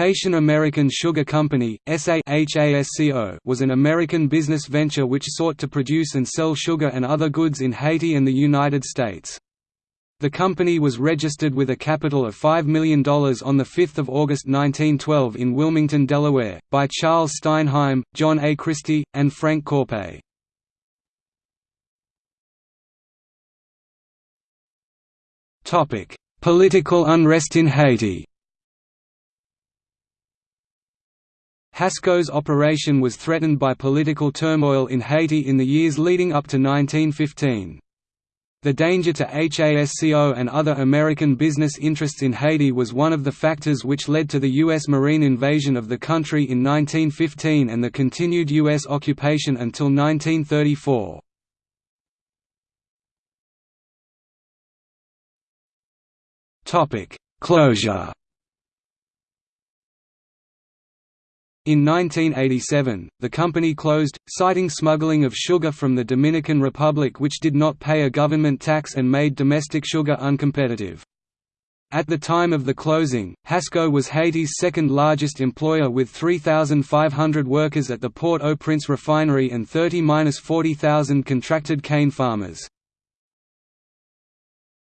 Haitian American Sugar Company was an American business venture which sought to produce and sell sugar and other goods in Haiti and the United States. The company was registered with a capital of $5 million on 5 August 1912 in Wilmington, Delaware, by Charles Steinheim, John A. Christie, and Frank Corpay. Political unrest in Haiti Hasco's operation was threatened by political turmoil in Haiti in the years leading up to 1915. The danger to HASCO and other American business interests in Haiti was one of the factors which led to the U.S. Marine invasion of the country in 1915 and the continued U.S. occupation until 1934. Closure In 1987, the company closed, citing smuggling of sugar from the Dominican Republic which did not pay a government tax and made domestic sugar uncompetitive. At the time of the closing, Hasco was Haiti's second largest employer with 3,500 workers at the Port-au-Prince refinery and 30–40,000 contracted cane farmers.